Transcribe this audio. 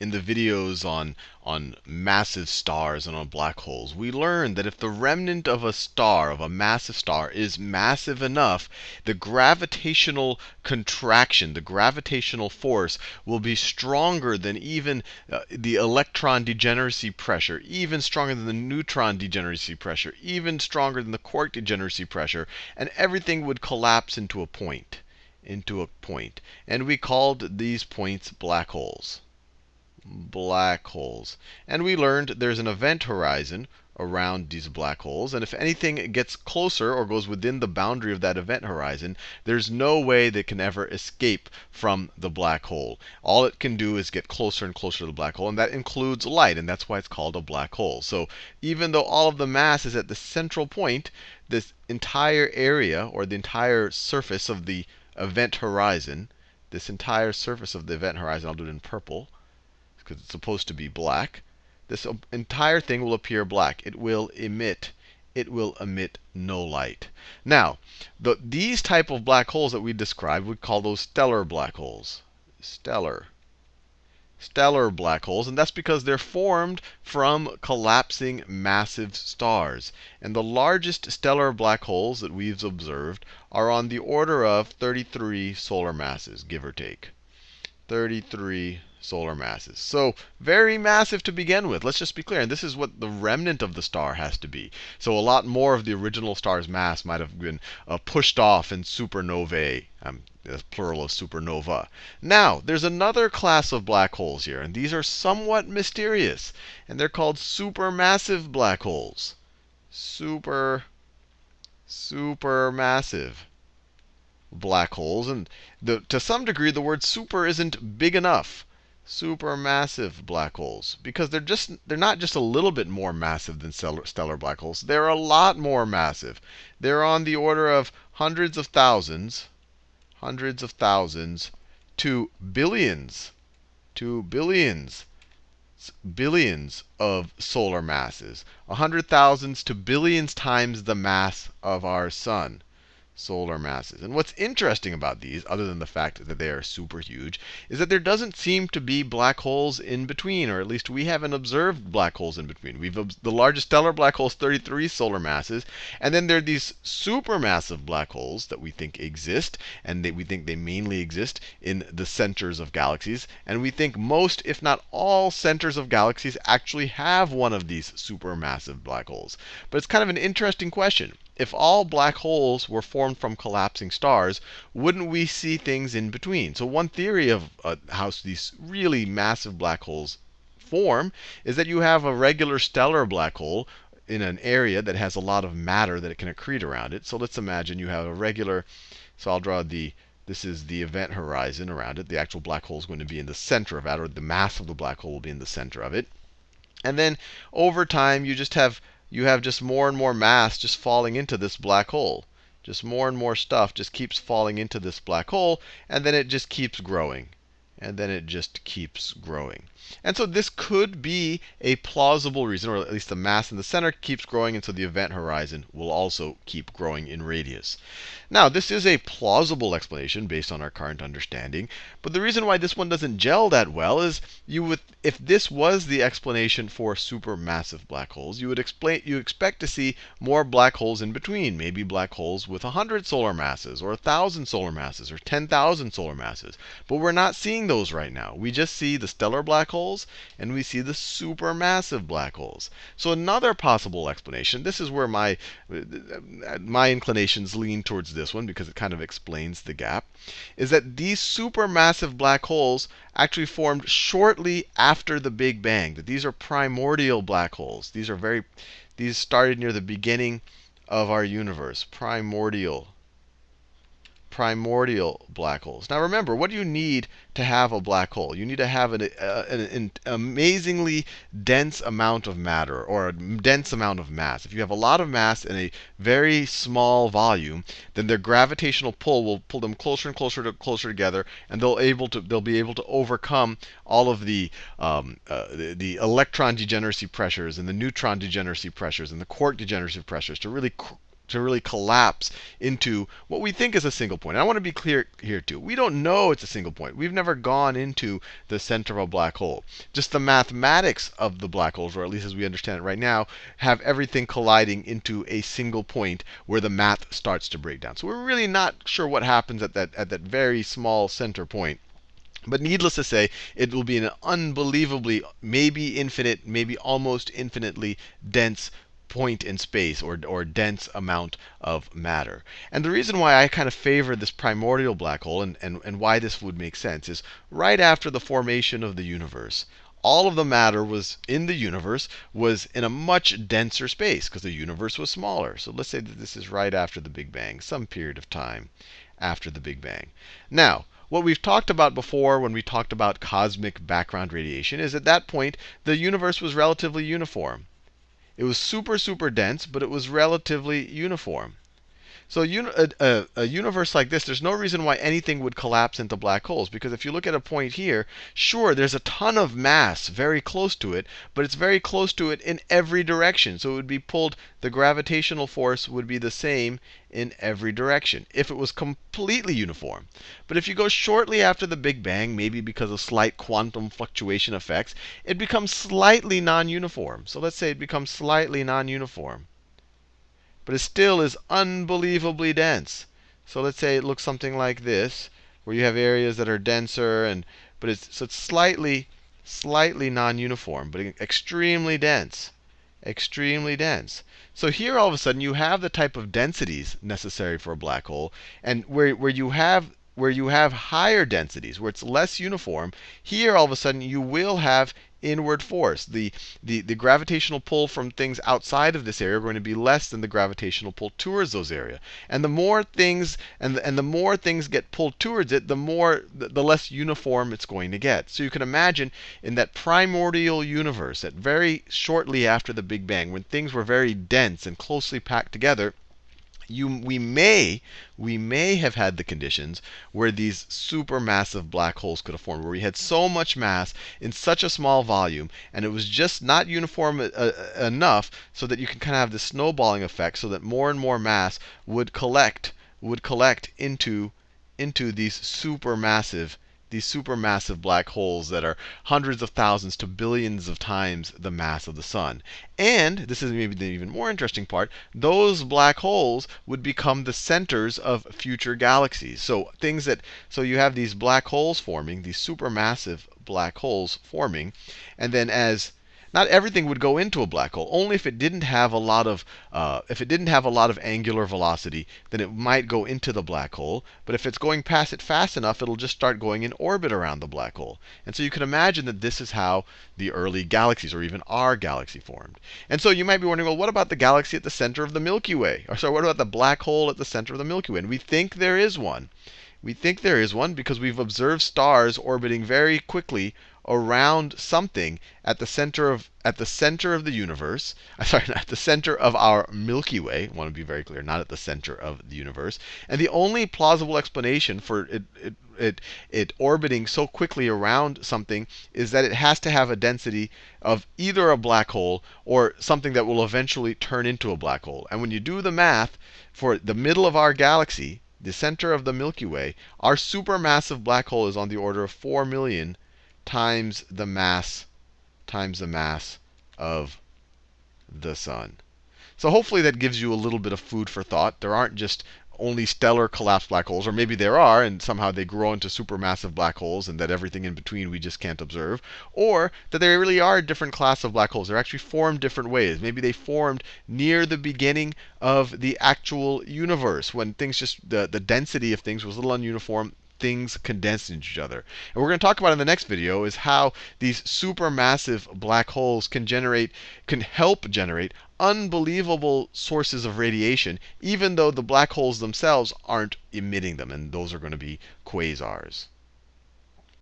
in the videos on on massive stars and on black holes, we learned that if the remnant of a star, of a massive star, is massive enough, the gravitational contraction, the gravitational force, will be stronger than even uh, the electron degeneracy pressure, even stronger than the neutron degeneracy pressure, even stronger than the quark degeneracy pressure, and everything would collapse into a point, into a point. And we called these points black holes black holes. And we learned there's an event horizon around these black holes. And if anything gets closer or goes within the boundary of that event horizon, there's no way they can ever escape from the black hole. All it can do is get closer and closer to the black hole, and that includes light, and that's why it's called a black hole. So even though all of the mass is at the central point, this entire area, or the entire surface of the event horizon, this entire surface of the event horizon, I'll do it in purple, because it's supposed to be black, this entire thing will appear black. It will emit it will emit no light. Now, the, these type of black holes that we described, we call those stellar black holes. Stellar. Stellar black holes, and that's because they're formed from collapsing massive stars. And the largest stellar black holes that we've observed are on the order of 33 solar masses, give or take. 33 solar masses. So very massive to begin with. Let's just be clear. And this is what the remnant of the star has to be. So a lot more of the original star's mass might have been uh, pushed off in supernovae. Um, plural of supernova. Now, there's another class of black holes here, and these are somewhat mysterious. And they're called supermassive black holes. Super, supermassive black holes. And the, to some degree, the word super isn't big enough supermassive black holes because they're just they're not just a little bit more massive than stellar, stellar black holes. They're a lot more massive. They're on the order of hundreds of thousands, hundreds of thousands to billions, to billions, billions of solar masses. A hundred thousands to billions times the mass of our sun solar masses. And what's interesting about these, other than the fact that they are super huge, is that there doesn't seem to be black holes in between, or at least we haven't observed black holes in between. We've the largest stellar black hole is 33 solar masses, and then there are these supermassive black holes that we think exist, and we think they mainly exist in the centers of galaxies. And we think most, if not all, centers of galaxies actually have one of these supermassive black holes. But it's kind of an interesting question if all black holes were formed from collapsing stars, wouldn't we see things in between? So one theory of uh, how these really massive black holes form is that you have a regular stellar black hole in an area that has a lot of matter that it can accrete around it. So let's imagine you have a regular, so I'll draw the, this is the event horizon around it. The actual black hole is going to be in the center of that, or the mass of the black hole will be in the center of it. And then over time, you just have you have just more and more mass just falling into this black hole. Just more and more stuff just keeps falling into this black hole, and then it just keeps growing. And then it just keeps growing. And so this could be a plausible reason, or at least the mass in the center keeps growing, and so the event horizon will also keep growing in radius. Now, this is a plausible explanation based on our current understanding. But the reason why this one doesn't gel that well is you would, if this was the explanation for supermassive black holes, you would explain, you expect to see more black holes in between. Maybe black holes with 100 solar masses, or 1,000 solar masses, or 10,000 solar masses. But we're not seeing those right now. We just see the stellar black holes, and we see the supermassive black holes. So another possible explanation, this is where my, my inclinations lean towards this one because it kind of explains the gap, is that these supermassive black holes actually formed shortly after the Big Bang. That these are primordial black holes. These are very, these started near the beginning of our universe. Primordial primordial black holes. Now remember, what do you need to have a black hole? You need to have an, uh, an, an, amazingly dense amount of matter, or a dense amount of mass. If you have a lot of mass in a very small volume, then their gravitational pull will pull them closer and closer to closer together, and they'll able to they'll be able to overcome all of the um, uh, the, the, electron degeneracy pressures and the neutron degeneracy pressures and the quark degeneracy pressures to really to really collapse into what we think is a single point. And I want to be clear here too. We don't know it's a single point. We've never gone into the center of a black hole. Just the mathematics of the black holes, or at least as we understand it right now, have everything colliding into a single point where the math starts to break down. So we're really not sure what happens at that at that very small center point. But needless to say, it will be an unbelievably, maybe infinite, maybe almost infinitely dense point in space or, or dense amount of matter. And the reason why I kind of favor this primordial black hole and, and, and why this would make sense is right after the formation of the universe, all of the matter was in the universe was in a much denser space because the universe was smaller. So let's say that this is right after the Big Bang, some period of time after the Big Bang. Now, what we've talked about before when we talked about cosmic background radiation is at that point the universe was relatively uniform. It was super, super dense, but it was relatively uniform. So a, a, a, universe like this, there's no reason why anything would collapse into black holes. Because if you look at a point here, sure, there's a ton of mass very close to it, but it's very close to it in every direction. So it would be pulled, the gravitational force would be the same in every direction if it was completely uniform. But if you go shortly after the Big Bang, maybe because of slight quantum fluctuation effects, it becomes slightly non uniform. So let's say it becomes slightly non uniform but it still is unbelievably dense. So let's say it looks something like this, where you have areas that are denser, and but it's so it's slightly slightly non-uniform, but extremely dense, extremely dense. So here all of a sudden you have the type of densities necessary for a black hole, and where where you have where you have higher densities, where it's less uniform, here all of a sudden you will have inward force. The, the, the gravitational pull from things outside of this area are going to be less than the gravitational pull towards those area. And the more things and the, and the more things get pulled towards it, the more the, the less uniform it's going to get. So you can imagine in that primordial universe, that very shortly after the Big Bang, when things were very dense and closely packed together, you, we may we may have had the conditions where these supermassive black holes could have formed, where we had so much mass in such a small volume, and it was just not uniform uh, uh enough so that you can kind of have this snowballing effect, so that more and more mass would collect would collect into into these supermassive these supermassive black holes that are hundreds of thousands to billions of times the mass of the sun. And this is maybe the even more interesting part, those black holes would become the centers of future galaxies. So things that so you have these black holes forming, these supermassive black holes forming, and then as not everything would go into a black hole. Only if it didn't have a lot of uh, if it didn't have a lot of angular velocity, then it might go into the black hole. But if it's going past it fast enough, it'll just start going in orbit around the black hole. And so you can imagine that this is how the early galaxies, or even our galaxy, formed. And so you might be wondering, well, what about the galaxy at the center of the Milky Way? Or sorry, what about the black hole at the center of the Milky Way? And we think there is one. We think there is one because we've observed stars orbiting very quickly around something at the center of at the center of the universe. I Sorry, at the center of our Milky Way. I want to be very clear, not at the center of the universe. And the only plausible explanation for it, it it, it orbiting so quickly around something is that it has to have a density of either a black hole or something that will eventually turn into a black hole. And when you do the math for the middle of our galaxy, the center of the Milky Way, our supermassive black hole is on the order of 4 million times the mass times the mass of the sun. So hopefully that gives you a little bit of food for thought. There aren't just only stellar collapsed black holes, or maybe there are, and somehow they grow into supermassive black holes, and that everything in between we just can't observe, or that there really are a different class of black holes. They're actually formed different ways. Maybe they formed near the beginning of the actual universe, when things just the, the density of things was a little ununiform things condense into each other. And we're going to talk about in the next video is how these supermassive black holes can generate, can help generate unbelievable sources of radiation, even though the black holes themselves aren't emitting them. And those are going to be quasars.